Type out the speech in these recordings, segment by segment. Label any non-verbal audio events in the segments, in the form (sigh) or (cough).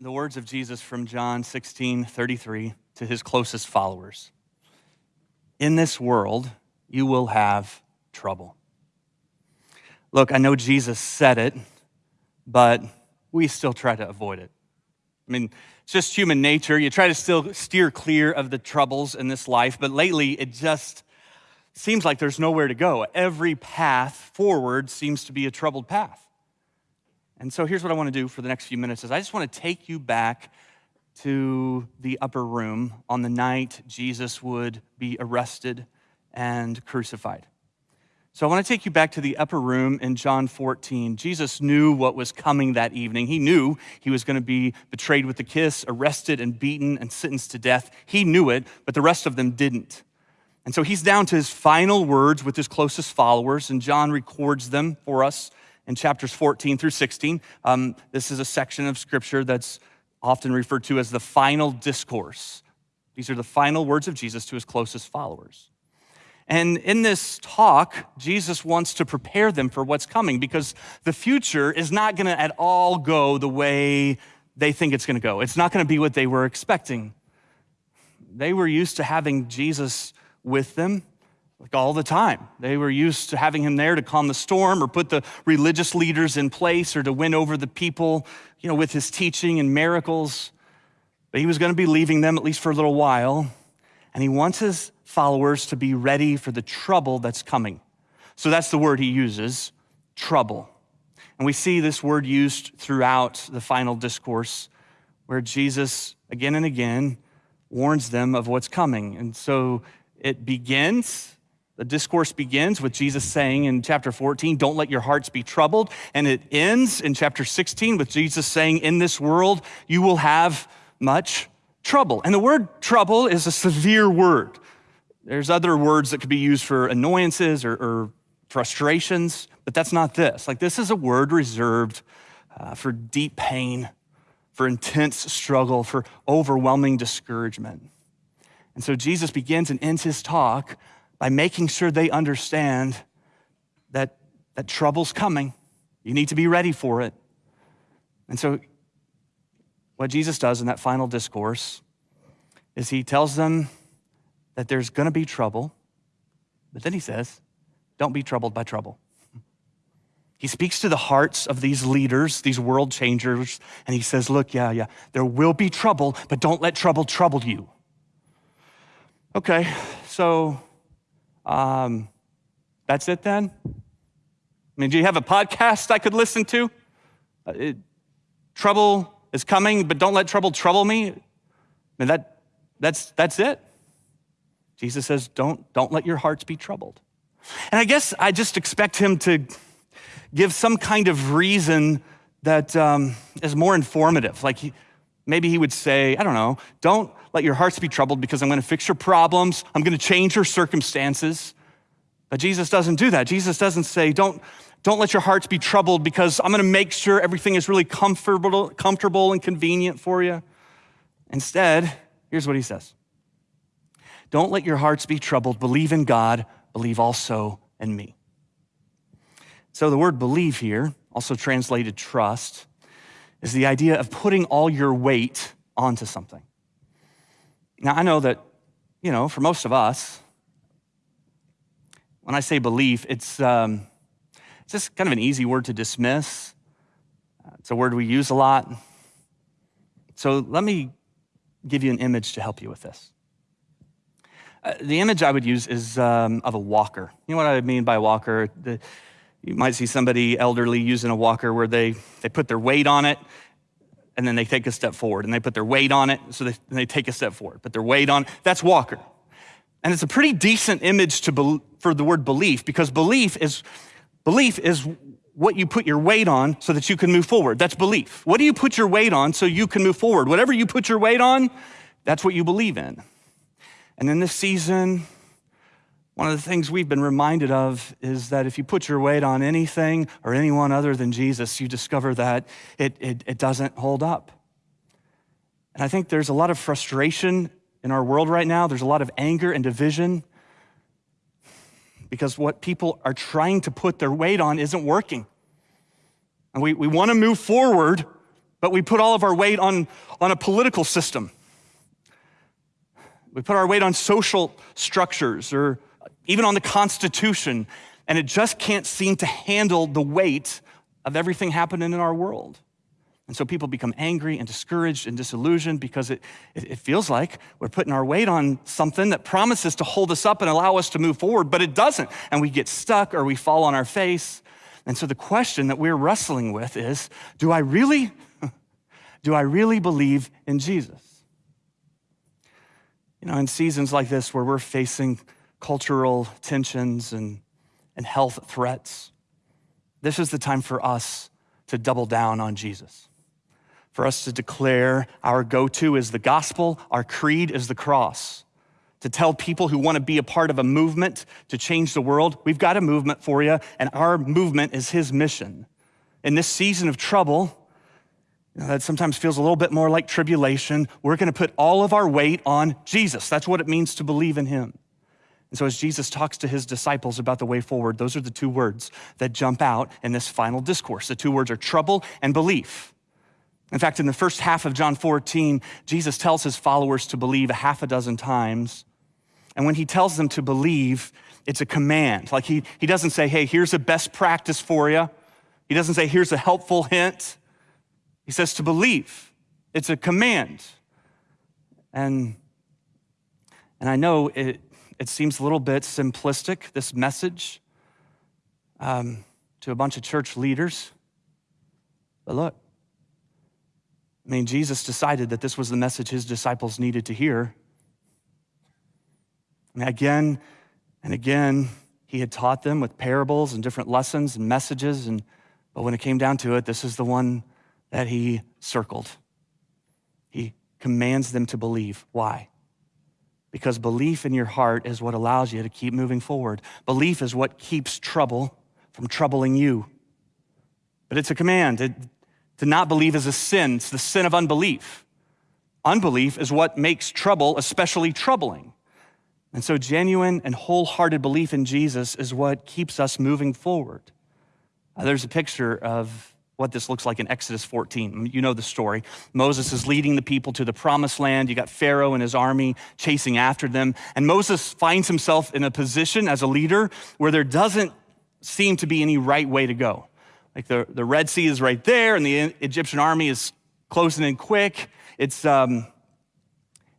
the words of Jesus from John 16 33 to his closest followers In this world, you will have trouble. Look, I know Jesus said it, but we still try to avoid it. I mean, it's just human nature. You try to still steer clear of the troubles in this life, but lately it just seems like there's nowhere to go. Every path forward seems to be a troubled path. And so here's what I want to do for the next few minutes is I just want to take you back to the upper room on the night Jesus would be arrested and crucified. So I want to take you back to the upper room in John 14. Jesus knew what was coming that evening. He knew he was going to be betrayed with a kiss, arrested and beaten and sentenced to death. He knew it, but the rest of them didn't. And so he's down to his final words with his closest followers, and John records them for us in chapters 14 through 16. Um, this is a section of scripture that's often referred to as the final discourse. These are the final words of Jesus to his closest followers. And in this talk, Jesus wants to prepare them for what's coming because the future is not going to at all go the way they think it's going to go. It's not going to be what they were expecting. They were used to having Jesus with them like all the time. They were used to having him there to calm the storm or put the religious leaders in place or to win over the people, you know, with his teaching and miracles. But he was going to be leaving them at least for a little while. And he wants his followers to be ready for the trouble that's coming. So that's the word he uses trouble. And we see this word used throughout the final discourse where Jesus again and again warns them of what's coming. And so it begins the discourse begins with Jesus saying in chapter 14, Don't let your hearts be troubled. And it ends in chapter 16 with Jesus saying, In this world, you will have much trouble. And the word trouble is a severe word. There's other words that could be used for annoyances or, or frustrations, but that's not this. Like, this is a word reserved uh, for deep pain, for intense struggle, for overwhelming discouragement. And so Jesus begins and ends his talk by making sure they understand that, that trouble's coming. You need to be ready for it. And so, what Jesus does in that final discourse is he tells them that there's going to be trouble, but then he says, don't be troubled by trouble. He speaks to the hearts of these leaders, these world changers, and he says, Look, yeah, yeah, there will be trouble, but don't let trouble trouble you. Okay, so um, that's it then? I mean, do you have a podcast I could listen to? Uh, it, trouble is coming, but don't let trouble trouble me. I mean, that, that's, that's it. Jesus says, don't, don't let your hearts be troubled. And I guess I just expect him to give some kind of reason that um, is more informative. Like he, maybe he would say, I don't know, don't let your hearts be troubled because I'm going to fix your problems. I'm going to change your circumstances. But Jesus doesn't do that. Jesus doesn't say, don't, don't let your hearts be troubled because I'm going to make sure everything is really comfortable, comfortable and convenient for you. Instead, here's what he says Don't let your hearts be troubled. Believe in God, believe also in me. So the word believe here, also translated trust, is the idea of putting all your weight onto something. Now, I know that, you know, for most of us, when I say belief, it's, um, it's just kind of an easy word to dismiss. It's a word we use a lot. So let me give you an image to help you with this. Uh, the image I would use is um, of a walker. You know what I mean by walker? The, you might see somebody elderly using a walker where they, they put their weight on it and then they take a step forward and they put their weight on it, so they, they take a step forward, put their weight on. That's Walker. And it's a pretty decent image to be, for the word belief because belief is, belief is what you put your weight on so that you can move forward. That's belief. What do you put your weight on so you can move forward? Whatever you put your weight on, that's what you believe in. And in this season, one of the things we've been reminded of is that if you put your weight on anything or anyone other than Jesus, you discover that it, it, it, doesn't hold up. And I think there's a lot of frustration in our world right now. There's a lot of anger and division because what people are trying to put their weight on isn't working. And we, we want to move forward, but we put all of our weight on, on a political system. We put our weight on social structures or even on the Constitution, and it just can't seem to handle the weight of everything happening in our world. And so people become angry and discouraged and disillusioned because it, it, feels like we're putting our weight on something that promises to hold us up and allow us to move forward, but it doesn't. And we get stuck or we fall on our face. And so the question that we're wrestling with is do I really, (laughs) do I really believe in Jesus? You know, in seasons like this where we're facing cultural tensions and, and health threats, this is the time for us to double down on Jesus for us to declare our go to is the gospel, our creed is the cross. To tell people who want to be a part of a movement to change the world, we've got a movement for you, and our movement is his mission. In this season of trouble, you know, that sometimes feels a little bit more like tribulation, we're going to put all of our weight on Jesus. That's what it means to believe in him. And so, as Jesus talks to his disciples about the way forward, those are the two words that jump out in this final discourse. The two words are trouble and belief. In fact, in the first half of John 14, Jesus tells his followers to believe a half a dozen times. And when he tells them to believe, it's a command. Like he, he doesn't say, hey, here's a best practice for you. He doesn't say, here's a helpful hint. He says to believe. It's a command. And, and I know it, it seems a little bit simplistic, this message, um, to a bunch of church leaders. But look, I mean, Jesus decided that this was the message his disciples needed to hear. And again and again, he had taught them with parables and different lessons and messages. And, but when it came down to it, this is the one that he circled. He commands them to believe. Why? Because belief in your heart is what allows you to keep moving forward. Belief is what keeps trouble from troubling you. But it's a command. It, to not believe is a sin, it's the sin of unbelief. Unbelief is what makes trouble especially troubling. And so, genuine and wholehearted belief in Jesus is what keeps us moving forward. Uh, there's a picture of what this looks like in Exodus 14. You know the story. Moses is leading the people to the promised land. You got Pharaoh and his army chasing after them. And Moses finds himself in a position as a leader where there doesn't seem to be any right way to go. Like the, the Red Sea is right there, and the Egyptian army is closing in quick. It's, um,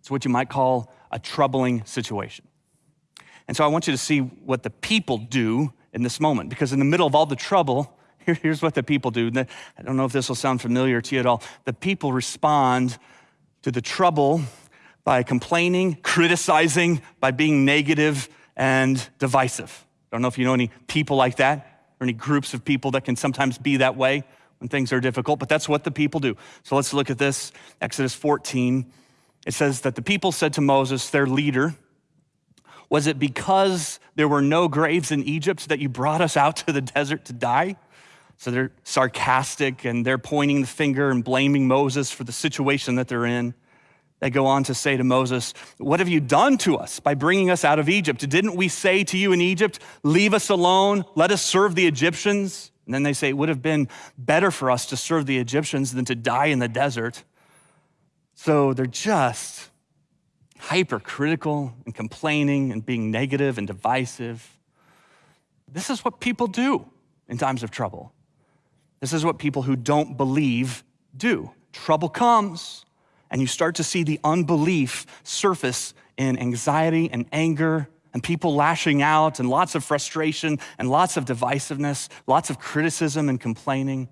it's what you might call a troubling situation. And so I want you to see what the people do in this moment, because in the middle of all the trouble, here's what the people do. I don't know if this will sound familiar to you at all. The people respond to the trouble by complaining, criticizing, by being negative and divisive. I don't know if you know any people like that or any groups of people that can sometimes be that way when things are difficult, but that's what the people do. So let's look at this. Exodus 14. It says that the people said to Moses, their leader, Was it because there were no graves in Egypt that you brought us out to the (laughs) desert to die? So they're sarcastic and they're pointing the finger and blaming Moses for the situation that they're in. They go on to say to Moses, What have you done to us by bringing us out of Egypt? Didn't we say to you in Egypt, Leave us alone, let us serve the Egyptians? And then they say, It would have been better for us to serve the Egyptians than to die in the desert. So they're just hypercritical and complaining and being negative and divisive. This is what people do in times of trouble. This is what people who don't believe do. Trouble comes and you start to see the unbelief surface in anxiety and anger and people lashing out and lots of frustration and lots of divisiveness, lots of criticism and complaining.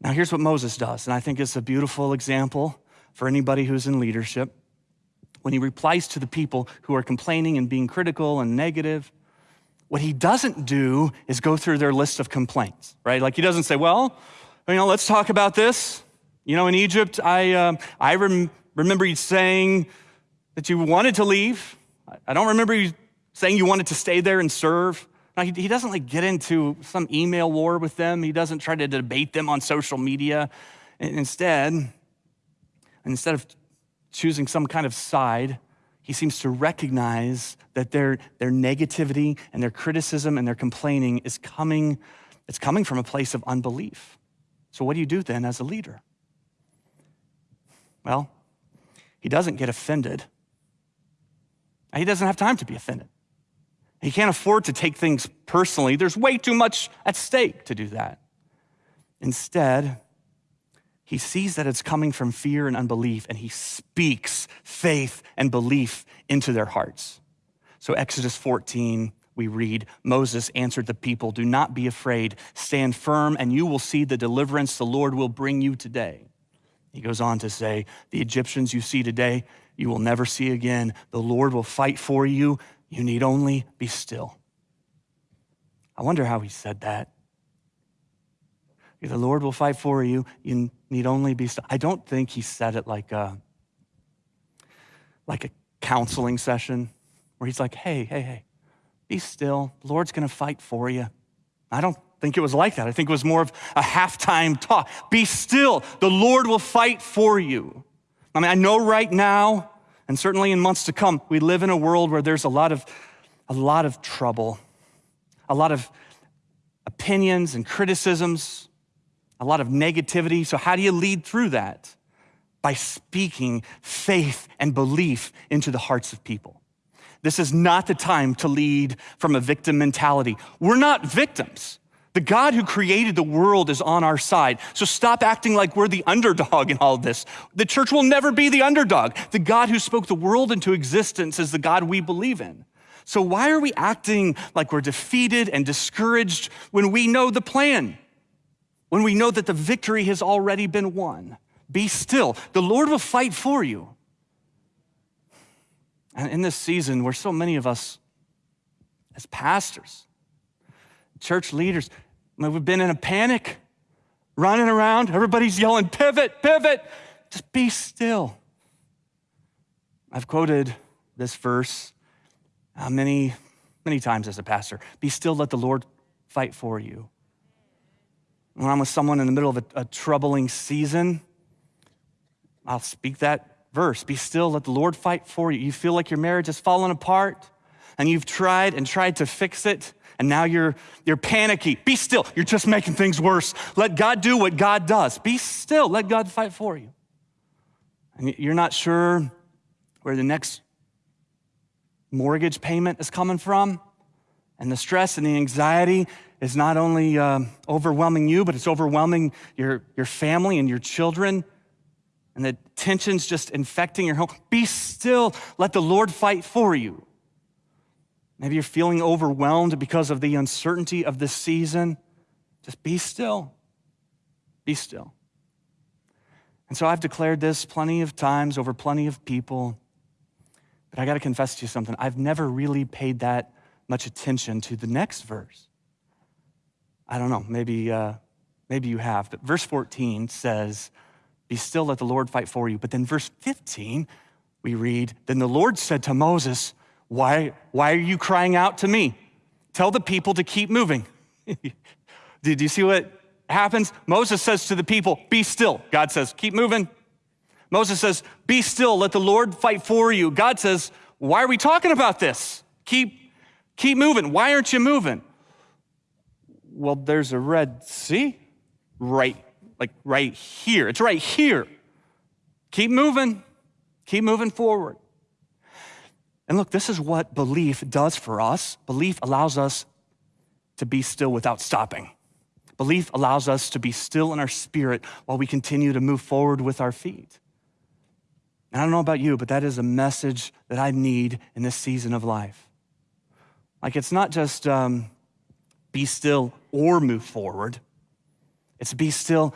Now, here's what Moses does, and I think it's a beautiful example for anybody who's in leadership. When he replies to the people who are complaining and being critical and negative, what he doesn't do is go through their list of complaints, right? Like he doesn't say, well, you know, let's talk about this. You know, in Egypt, I, uh, I rem- remember you saying that you wanted to leave. I don't remember you saying you wanted to stay there and serve. Now, he, he doesn't like get into some email war with them. He doesn't try to debate them on social media. Instead, instead of choosing some kind of side, he seems to recognize that their, their negativity and their criticism and their complaining is coming, it's coming from a place of unbelief. So what do you do then as a leader? Well, he doesn't get offended. He doesn't have time to be offended. He can't afford to take things personally. There's way too much at stake to do that. Instead, he sees that it's coming from fear and unbelief, and he speaks faith and belief into their hearts. So, Exodus 14, we read Moses answered the people, Do not be afraid, stand firm, and you will see the deliverance the Lord will bring you today. He goes on to say, The Egyptians you see today, you will never see again. The Lord will fight for you. You need only be still. I wonder how he said that. The Lord will fight for you. You need only be still. I don't think he said it like a, like a counseling session where he's like, hey, hey, hey, be still. The Lord's going to fight for you. I don't think it was like that. I think it was more of a halftime talk. Be still. The Lord will fight for you. I mean, I know right now, and certainly in months to come, we live in a world where there's a lot of, a lot of trouble, a lot of opinions and criticisms, a lot of negativity. So, how do you lead through that? By speaking faith and belief into the hearts of people. This is not the time to lead from a victim mentality. We're not victims. The God who created the world is on our side. So stop acting like we're the underdog in all this. The church will never be the underdog. The God who spoke the world into existence is the God we believe in. So why are we acting like we're defeated and discouraged when we know the plan? When we know that the victory has already been won? Be still. The Lord will fight for you. And in this season where so many of us, as pastors, church leaders, we've been in a panic, running around, everybody's yelling, pivot, pivot, just be still. I've quoted this verse uh, many, many times as a pastor. Be still, let the Lord fight for you. When I'm with someone in the middle of a, a troubling season, I'll speak that verse Be still, let the Lord fight for you. You feel like your marriage has fallen apart and you've tried and tried to fix it, and now you're, you're panicky. Be still. You're just making things worse. Let God do what God does. Be still. Let God fight for you. And you're not sure where the next mortgage payment is coming from, and the stress and the anxiety is not only uh, overwhelming you, but it's overwhelming your, your family and your children and the tension's just infecting your home, be still. Let the Lord fight for you. Maybe you're feeling overwhelmed because of the uncertainty of this season. Just be still. Be still. And so I've declared this plenty of times over plenty of people. But I got to confess to you something. I've never really paid that much attention to the next verse. I don't know, maybe, uh, maybe you have. But verse 14 says, be still, let the Lord fight for you. But then, verse 15, we read, Then the Lord said to Moses, Why, why are you crying out to me? Tell the people to keep moving. (laughs) Did you see what happens? Moses says to the people, Be still. God says, Keep moving. Moses says, Be still, let the Lord fight for you. God says, Why are we talking about this? Keep, keep moving. Why aren't you moving? Well, there's a Red Sea right like right here. It's right here. Keep moving, keep moving forward. And look, this is what belief does for us. Belief allows us to be still without stopping. Belief allows us to be still in our spirit while we continue to move forward with our feet. And I don't know about you, but that is a message that I need in this season of life. Like, it's not just um, be still or move forward, it's be still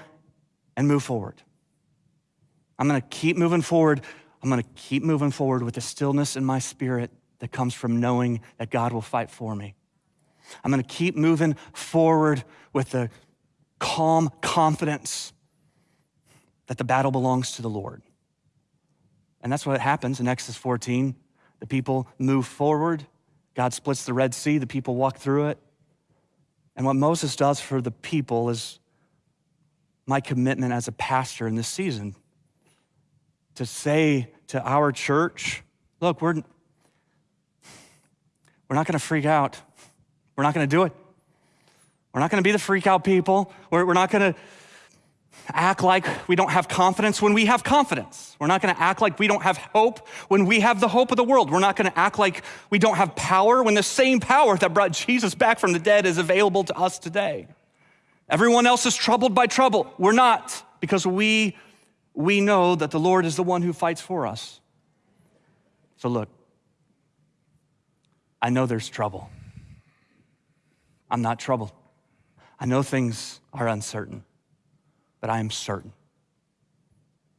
and move forward. I'm going to keep moving forward. I'm going to keep moving forward with the stillness in my spirit that comes from knowing that God will fight for me. I'm going to keep moving forward with the calm confidence that the battle belongs to the Lord. And that's what happens in Exodus 14. The people move forward. God splits the Red Sea. The people walk through it. And what Moses does for the people is my commitment as a pastor in this season to say to our church, look, we're, we're not going to freak out. We're not going to do it. We're not going to be the freak out people. We're, we're not going to act like we don't have confidence when we have confidence. We're not going to act like we don't have hope when we have the hope of the world. We're not going to act like we don't have power when the same power that brought Jesus back from the dead is available to us today. Everyone else is troubled by trouble. We're not because we we know that the Lord is the one who fights for us. So look, I know there's trouble. I'm not troubled. I know things are uncertain but I am certain.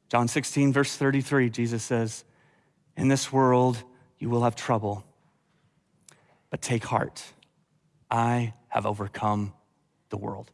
John 16, verse 33, Jesus says, In this world you will have trouble, but take heart. I have overcome the world.